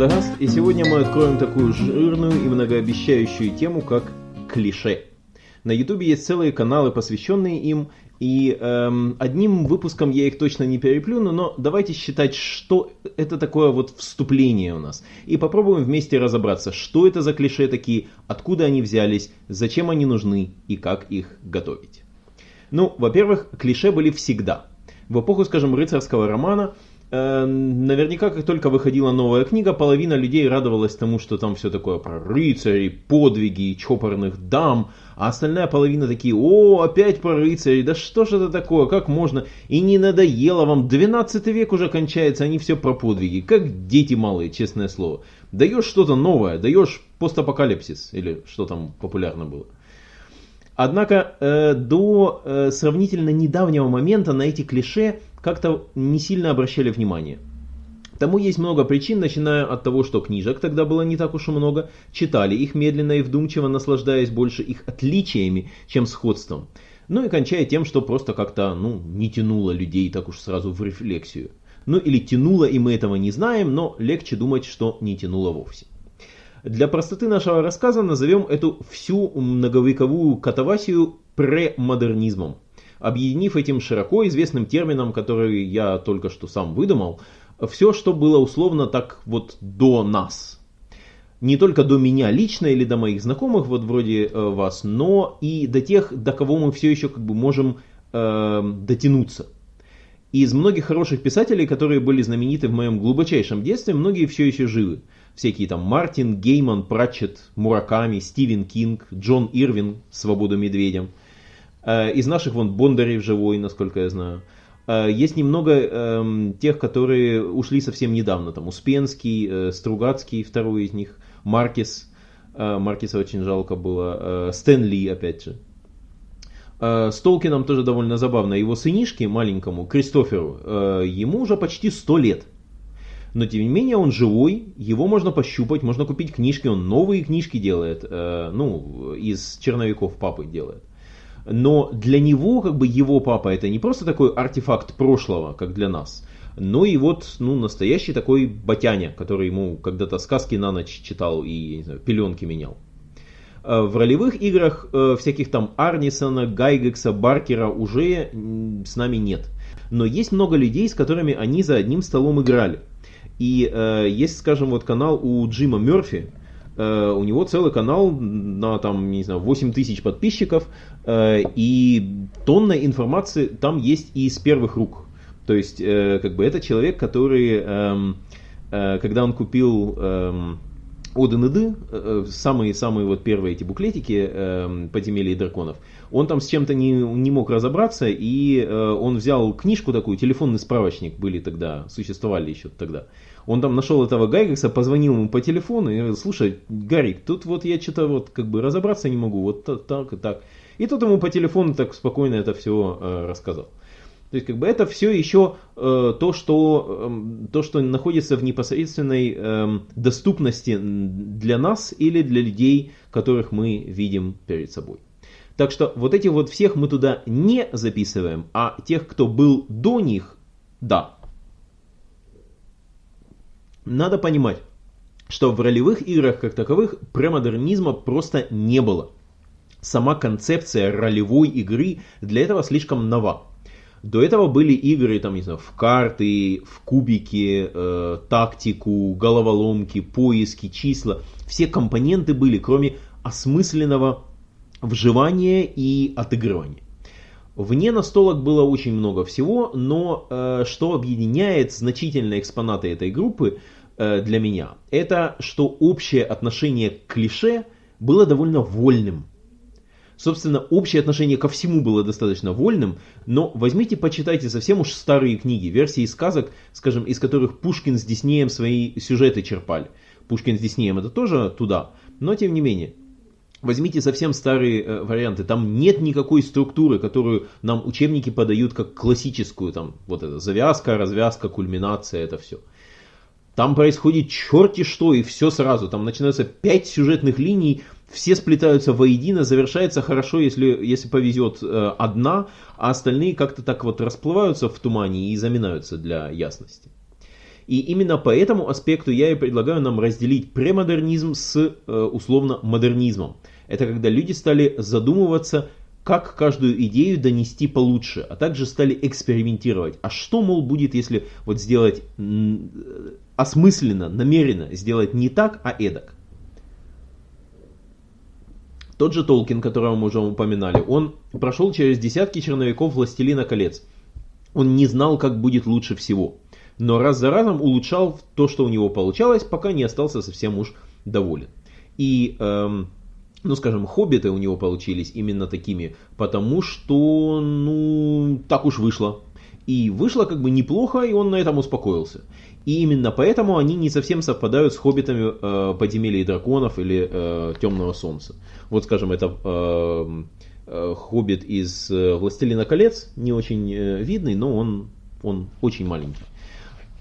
Радагаст, и сегодня мы откроем такую жирную и многообещающую тему, как клише. На ютубе есть целые каналы, посвященные им, и эм, одним выпуском я их точно не переплюну, но давайте считать, что это такое вот вступление у нас. И попробуем вместе разобраться, что это за клише такие, откуда они взялись, зачем они нужны и как их готовить. Ну, во-первых, клише были всегда. В эпоху, скажем, рыцарского романа наверняка, как только выходила новая книга, половина людей радовалась тому, что там все такое про рыцарей, подвиги, чопорных дам, а остальная половина такие, о, опять про рыцарей, да что же это такое, как можно, и не надоело вам, 12 век уже кончается, они все про подвиги, как дети малые, честное слово. Даешь что-то новое, даешь постапокалипсис, или что там популярно было. Однако э, до э, сравнительно недавнего момента на эти клише как-то не сильно обращали внимание. Тому есть много причин, начиная от того, что книжек тогда было не так уж и много, читали их медленно и вдумчиво, наслаждаясь больше их отличиями, чем сходством. Ну и кончая тем, что просто как-то ну, не тянуло людей так уж сразу в рефлексию. Ну или тянуло, и мы этого не знаем, но легче думать, что не тянуло вовсе. Для простоты нашего рассказа назовем эту всю многовековую катавасию премодернизмом объединив этим широко известным термином, который я только что сам выдумал, все, что было условно так вот до нас. Не только до меня лично или до моих знакомых, вот вроде э, вас, но и до тех, до кого мы все еще как бы можем э, дотянуться. Из многих хороших писателей, которые были знамениты в моем глубочайшем детстве, многие все еще живы. Всякие там Мартин, Гейман, Пратчет, Мураками, Стивен Кинг, Джон Ирвин, Свободу медведям – из наших вон Бондарев живой, насколько я знаю. Э, есть немного э, тех, которые ушли совсем недавно. Там Успенский, э, Стругацкий, второй из них, Маркис. Э, Маркиса очень жалко было. Э, Стэн Ли, опять же. Э, с Толкином тоже довольно забавно. Его сынишке маленькому, Кристоферу, э, ему уже почти 100 лет. Но тем не менее он живой, его можно пощупать, можно купить книжки, он новые книжки делает, э, ну, из черновиков папы делает но для него, как бы его папа, это не просто такой артефакт прошлого, как для нас, но и вот, ну, настоящий такой батяня, который ему когда-то сказки на ночь читал и, не знаю, пеленки менял. Э, в ролевых играх э, всяких там Арнисона, Гайгекса, Баркера уже с нами нет. Но есть много людей, с которыми они за одним столом играли. И э, есть, скажем, вот канал у Джима Мерфи, у него целый канал на там, не знаю, 8 тысяч подписчиков, э, и тонна информации там есть и из первых рук. То есть, э, как бы это человек, который, эм, когда он купил эм, Оден и самые-самые вот первые эти буклетики э, подземелья и драконов, он там с чем-то не, не мог разобраться, и э, он взял книжку такую, телефонный справочник были тогда, существовали еще тогда, он там нашел этого Гайгекса, позвонил ему по телефону и говорил, слушай, Гарик, тут вот я что-то вот как бы разобраться не могу, вот так и так. И тот ему по телефону так спокойно это все э, рассказал. То есть как бы это все еще э, то, что, э, то, что находится в непосредственной э, доступности для нас или для людей, которых мы видим перед собой. Так что вот этих вот всех мы туда не записываем, а тех, кто был до них, да, надо понимать, что в ролевых играх как таковых премодернизма просто не было. Сама концепция ролевой игры для этого слишком нова. До этого были игры там, не знаю, в карты, в кубики, э, тактику, головоломки, поиски, числа. Все компоненты были, кроме осмысленного вживания и отыгрывания. Вне настолок было очень много всего, но э, что объединяет значительные экспонаты этой группы э, для меня, это что общее отношение к клише было довольно вольным. Собственно, общее отношение ко всему было достаточно вольным, но возьмите, почитайте совсем уж старые книги, версии сказок, скажем, из которых Пушкин с Диснеем свои сюжеты черпали. Пушкин с Диснеем это тоже туда, но тем не менее. Возьмите совсем старые э, варианты, там нет никакой структуры, которую нам учебники подают как классическую, там вот это завязка, развязка, кульминация, это все. Там происходит черти что и все сразу, там начинаются пять сюжетных линий, все сплетаются воедино, завершается хорошо, если, если повезет э, одна, а остальные как-то так вот расплываются в тумане и заминаются для ясности. И именно по этому аспекту я и предлагаю нам разделить премодернизм с э, условно модернизмом. Это когда люди стали задумываться, как каждую идею донести получше, а также стали экспериментировать. А что, мол, будет, если вот сделать осмысленно, намеренно сделать не так, а эдак? Тот же Толкин, которого мы уже упоминали, он прошел через десятки черновиков «Властелина колец». Он не знал, как будет лучше всего. Но раз за разом улучшал то, что у него получалось, пока не остался совсем уж доволен. И, эм, ну скажем, хоббиты у него получились именно такими, потому что, ну, так уж вышло. И вышло как бы неплохо, и он на этом успокоился. И именно поэтому они не совсем совпадают с хоббитами э, подземелья драконов или э, темного солнца. Вот, скажем, это э, э, хоббит из э, Властелина колец, не очень э, видный, но он, он очень маленький.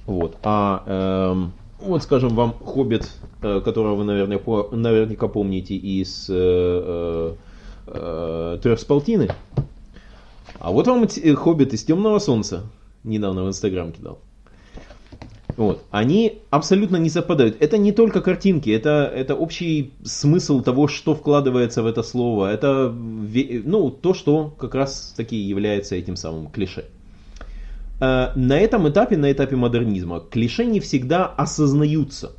Вот. А э, вот, скажем, вам хоббит, э, которого вы, наверное, по, наверняка помните из э, э, э, Трехсполтины. А вот вам хоббит из Темного Солнца. Недавно в Инстаграм кидал. Вот. Они абсолютно не совпадают. Это не только картинки, это, это общий смысл того, что вкладывается в это слово. Это ну, то, что как раз таки является этим самым клише. Э, на этом этапе, на этапе модернизма, клише не всегда осознаются.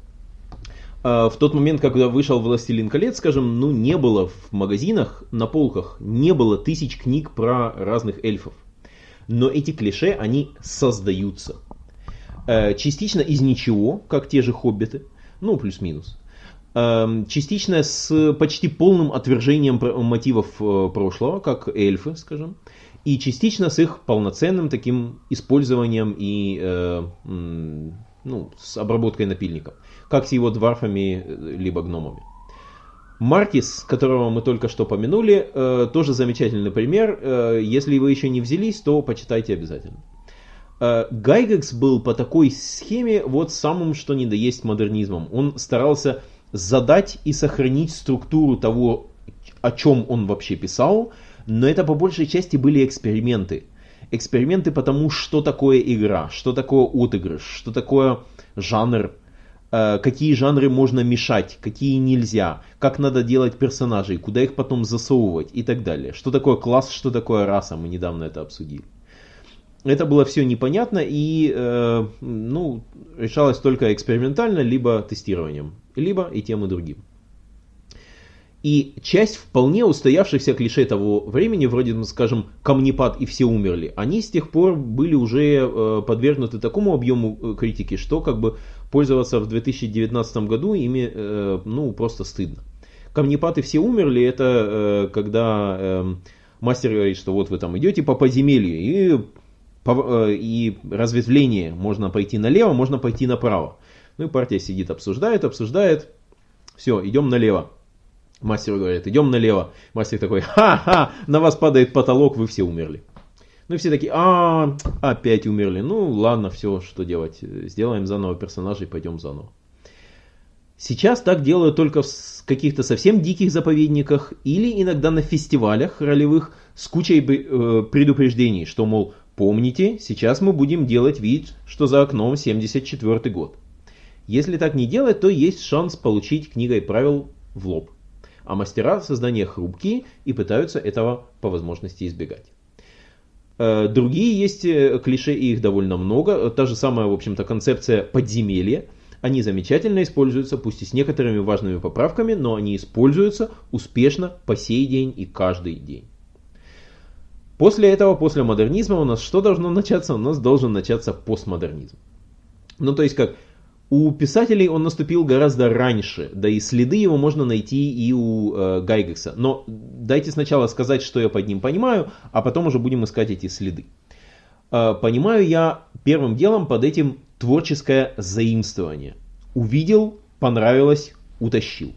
Э, в тот момент, когда вышел «Властелин колец», скажем, ну не было в магазинах, на полках, не было тысяч книг про разных эльфов. Но эти клише, они создаются. Э, частично из ничего, как те же хоббиты, ну плюс-минус. Эм, частично с почти полным отвержением мотивов э, прошлого, как эльфы, скажем. И частично с их полноценным таким использованием и э, ну, с обработкой напильников. Как с его дварфами либо гномами. Маркис, которого мы только что помянули, тоже замечательный пример. Если вы еще не взялись, то почитайте обязательно. Э, Гайгекс был по такой схеме вот самым что ни да есть модернизмом. Он старался задать и сохранить структуру того, о чем он вообще писал, но это по большей части были эксперименты. Эксперименты потому, что такое игра, что такое отыгрыш, что такое жанр, э, какие жанры можно мешать, какие нельзя, как надо делать персонажей, куда их потом засовывать и так далее. Что такое класс, что такое раса, мы недавно это обсудили это было все непонятно и э, ну, решалось только экспериментально, либо тестированием, либо и тем и другим. И часть вполне устоявшихся клише того времени, вроде, ну, скажем, камнепад и все умерли, они с тех пор были уже э, подвергнуты такому объему э, критики, что как бы пользоваться в 2019 году ими э, ну, просто стыдно. Камнепад и все умерли, это когда э, мастер говорит, что вот вы там идете по подземелью, и и разветвление. Можно пойти налево, можно пойти направо. Ну и партия сидит, обсуждает, обсуждает. Все, идем налево. Мастер говорит, идем налево. Мастер такой, ха-ха, на вас падает потолок, вы все умерли. Ну и все такие, а, опять умерли. Ну ладно, все, что делать. Сделаем заново персонажей, пойдем заново. Сейчас так делают только в каких-то совсем диких заповедниках или иногда на фестивалях ролевых с кучей э, предупреждений, что, мол, Помните, сейчас мы будем делать вид, что за окном 74 год. Если так не делать, то есть шанс получить книгой правил в лоб. А мастера создания хрупкие и пытаются этого по возможности избегать. Э, другие есть э, клише, и их довольно много. Та же самая, в общем-то, концепция подземелья. Они замечательно используются, пусть и с некоторыми важными поправками, но они используются успешно по сей день и каждый день. После этого, после модернизма у нас что должно начаться? У нас должен начаться постмодернизм. Ну, то есть как у писателей он наступил гораздо раньше, да и следы его можно найти и у э, Гайгекса. Но дайте сначала сказать, что я под ним понимаю, а потом уже будем искать эти следы. Э, понимаю я первым делом под этим творческое заимствование. Увидел, понравилось, утащил.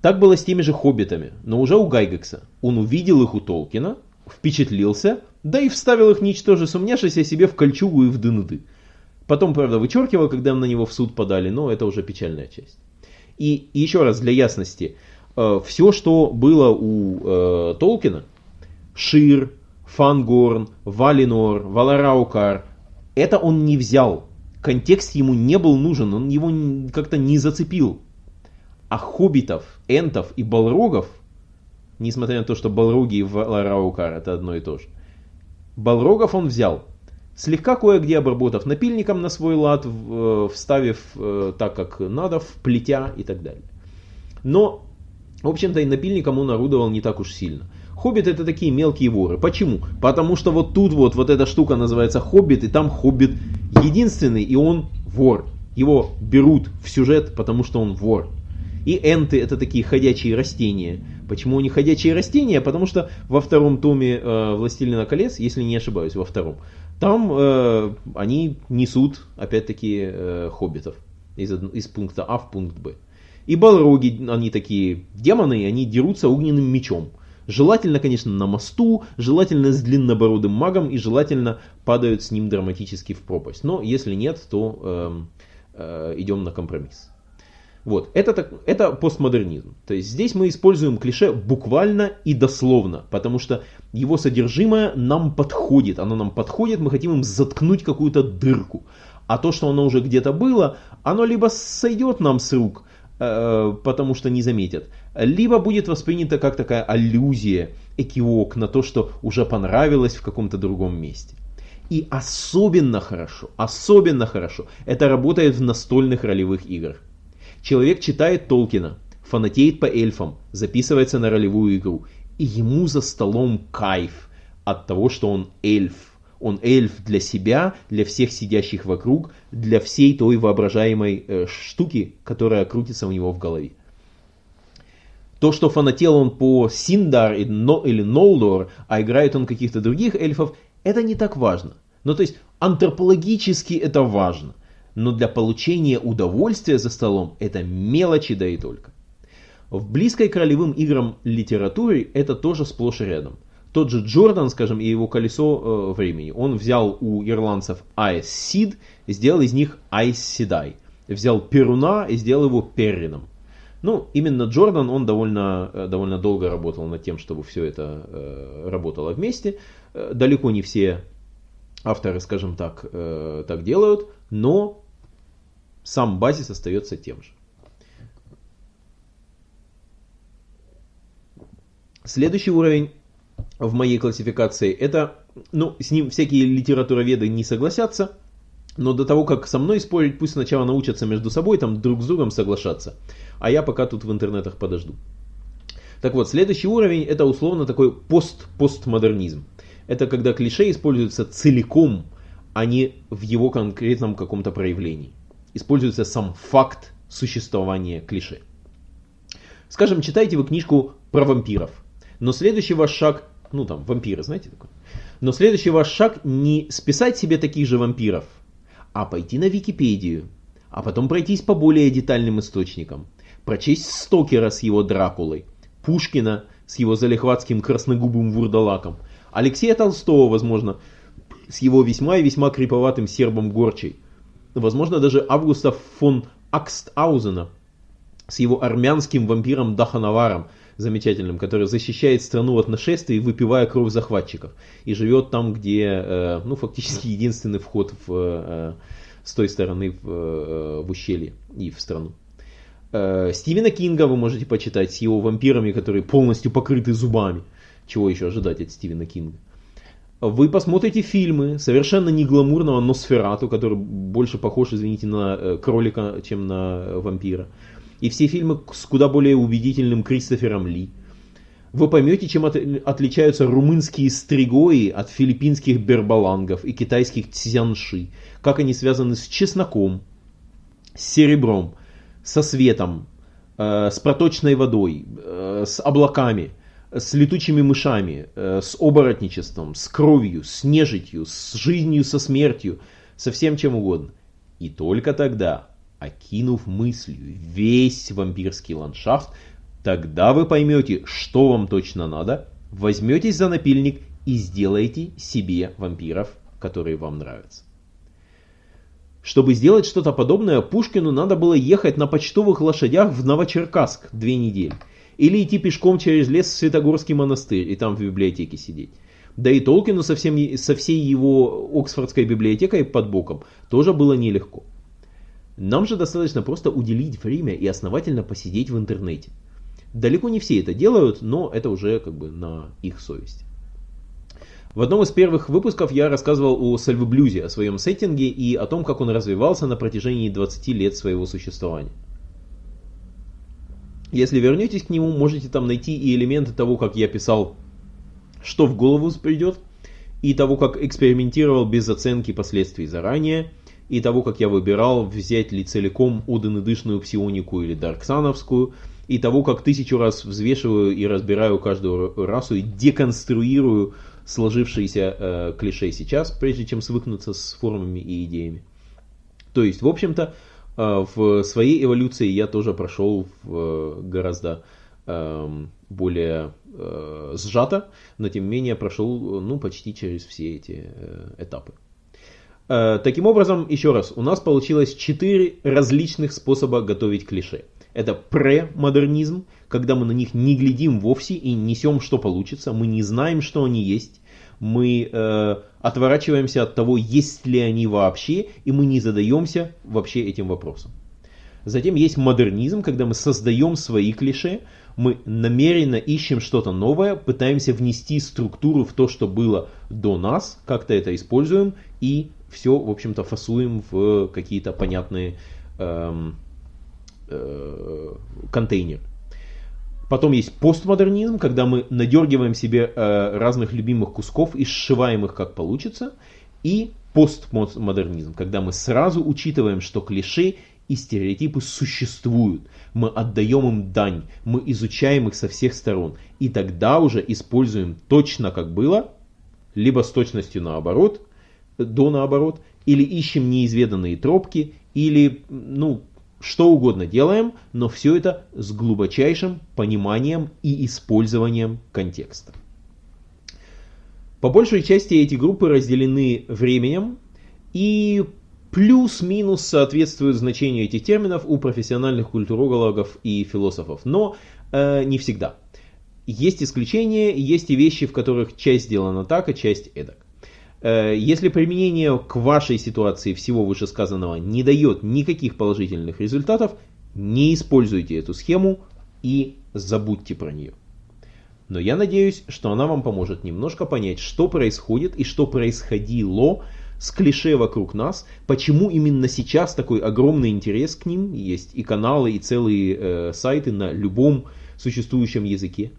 Так было с теми же хоббитами, но уже у Гайгекса. Он увидел их у Толкина, впечатлился, да и вставил их ничтоже сумняшися себе в кольчугу и в дынды. Потом, правда, вычеркивал, когда на него в суд подали, но это уже печальная часть. И еще раз для ясности, э, все, что было у э, Толкина, Шир, Фангорн, Валинор, Валараукар, это он не взял. контекст ему не был нужен, он его как-то не зацепил. А хоббитов, энтов и балрогов, несмотря на то, что балроги и Лараукар это одно и то же, балрогов он взял, слегка кое-где обработав напильником на свой лад, э, вставив э, так, как надо, вплетя и так далее. Но, в общем-то, и напильником он орудовал не так уж сильно. Хоббиты это такие мелкие воры. Почему? Потому что вот тут вот, вот эта штука называется хоббит, и там хоббит единственный, и он вор. Его берут в сюжет, потому что он вор. И энты это такие ходячие растения. Почему они ходячие растения? Потому что во втором томе э, «Властелина колец», если не ошибаюсь, во втором, там э, они несут, опять-таки, э, хоббитов из, из пункта А в пункт Б. И балроги, они такие демоны, они дерутся огненным мечом. Желательно, конечно, на мосту, желательно с длиннобородым магом и желательно падают с ним драматически в пропасть. Но если нет, то э, э, идем на компромисс. Вот, это, это постмодернизм. То есть здесь мы используем клише буквально и дословно, потому что его содержимое нам подходит. Оно нам подходит, мы хотим им заткнуть какую-то дырку. А то, что оно уже где-то было, оно либо сойдет нам с рук, э, потому что не заметят, либо будет воспринято как такая аллюзия, экивок на то, что уже понравилось в каком-то другом месте. И особенно хорошо, особенно хорошо это работает в настольных ролевых играх. Человек читает Толкина, фанатеет по эльфам, записывается на ролевую игру, и ему за столом кайф от того, что он эльф. Он эльф для себя, для всех сидящих вокруг, для всей той воображаемой э, штуки, которая крутится у него в голове. То, что фанател он по Синдар или Нолдор, а играет он каких-то других эльфов, это не так важно. Ну, то есть, антропологически это важно. Но для получения удовольствия за столом это мелочи да и только. В близкой к ролевым играм литературе это тоже сплошь и рядом. Тот же Джордан, скажем, и его колесо э, времени, он взял у ирландцев Айс Сид, сделал из них Айс Седай. Взял Перуна и сделал его Перрином. Ну, именно Джордан, он довольно, э, довольно долго работал над тем, чтобы все это э, работало вместе. Э, далеко не все авторы, скажем так, э, так делают, но сам базис остается тем же. Следующий уровень в моей классификации это, ну, с ним всякие литературоведы не согласятся, но до того, как со мной спорить, пусть сначала научатся между собой там друг с другом соглашаться а я пока тут в интернетах подожду. Так вот, следующий уровень это условно такой пост-постмодернизм. Это когда клише используются целиком, а не в его конкретном каком-то проявлении. Используется сам факт существования клише. Скажем, читаете вы книжку про вампиров, но следующий ваш шаг, ну там, вампиры, знаете такое? Но следующий ваш шаг не списать себе таких же вампиров, а пойти на Википедию, а потом пройтись по более детальным источникам, прочесть Стокера с его Дракулой, Пушкина с его залихватским красногубым вурдалаком, Алексея Толстого, возможно, с его весьма и весьма криповатым сербом Горчей, возможно, даже Августа фон Акстаузена с его армянским вампиром Даханаваром, замечательным, который защищает страну от нашествий, выпивая кровь захватчиков, и живет там, где, э, ну, фактически единственный вход в, э, с той стороны в, э, в ущелье и в страну. Э, Стивена Кинга вы можете почитать с его вампирами, которые полностью покрыты зубами. Чего еще ожидать от Стивена Кинга? Вы посмотрите фильмы совершенно не гламурного Носферату, который больше похож, извините, на э, кролика, чем на э, вампира. И все фильмы с куда более убедительным Кристофером Ли. Вы поймете, чем от, отличаются румынские стригои от филиппинских бербалангов и китайских цзянши. Как они связаны с чесноком, с серебром, со светом, э, с проточной водой, э, с облаками, с летучими мышами, э, с оборотничеством, с кровью, с нежитью, с жизнью, со смертью, со всем чем угодно. И только тогда, окинув мыслью весь вампирский ландшафт, тогда вы поймете, что вам точно надо, возьметесь за напильник и сделаете себе вампиров, которые вам нравятся. Чтобы сделать что-то подобное, Пушкину надо было ехать на почтовых лошадях в Новочеркасск две недели. Или идти пешком через лес в Святогорский монастырь и там в библиотеке сидеть. Да и Толкину со, всем, со всей его Оксфордской библиотекой под боком тоже было нелегко. Нам же достаточно просто уделить время и основательно посидеть в интернете. Далеко не все это делают, но это уже как бы на их совесть. В одном из первых выпусков я рассказывал о сальвы-блюзе, о своем сеттинге и о том, как он развивался на протяжении 20 лет своего существования. Если вернетесь к нему, можете там найти и элементы того, как я писал, что в голову придет, и того, как экспериментировал без оценки последствий заранее, и того, как я выбирал, взять ли целиком Оден-Дышную псионику или Дарксановскую, и того, как тысячу раз взвешиваю и разбираю каждую расу и деконструирую сложившиеся э, клише сейчас, прежде чем свыкнуться с формами и идеями. То есть, в общем-то, в своей эволюции я тоже прошел э, гораздо э, более э, сжато, но тем не менее прошел ну, почти через все эти э, этапы. Таким образом, еще раз, у нас получилось четыре различных способа готовить клише. Это премодернизм, когда мы на них не глядим вовсе и несем, что получится, мы не знаем, что они есть, мы э, отворачиваемся от того, есть ли они вообще, и мы не задаемся вообще этим вопросом. Затем есть модернизм, когда мы создаем свои клише, мы намеренно ищем что-то новое, пытаемся внести структуру в то, что было до нас, как-то это используем и все, в общем-то, фасуем в какие-то понятные эм, э, контейнеры. Потом есть постмодернизм, когда мы надергиваем себе э, разных любимых кусков и сшиваем их как получится. И постмодернизм, когда мы сразу учитываем, что клише и стереотипы существуют. Мы отдаем им дань, мы изучаем их со всех сторон. И тогда уже используем точно как было, либо с точностью наоборот, до наоборот, или ищем неизведанные тропки, или, ну, что угодно делаем, но все это с глубочайшим пониманием и использованием контекста. По большей части эти группы разделены временем и плюс-минус соответствуют значению этих терминов у профессиональных культурологов и философов, но э, не всегда. Есть исключения, есть и вещи, в которых часть сделана так, а часть эдак. Э, если применение к вашей ситуации всего вышесказанного не дает никаких положительных результатов, не используйте эту схему и забудьте про нее. Но я надеюсь, что она вам поможет немножко понять, что происходит и что происходило с клише вокруг нас, почему именно сейчас такой огромный интерес к ним, есть и каналы, и целые э, сайты на любом существующем языке,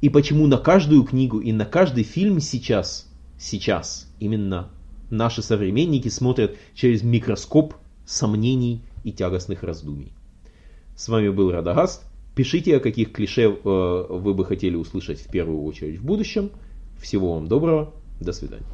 и почему на каждую книгу и на каждый фильм сейчас сейчас именно наши современники смотрят через микроскоп сомнений и тягостных раздумий. С вами был Радагаст. Пишите, о каких клише э, вы бы хотели услышать в первую очередь в будущем. Всего вам доброго. До свидания.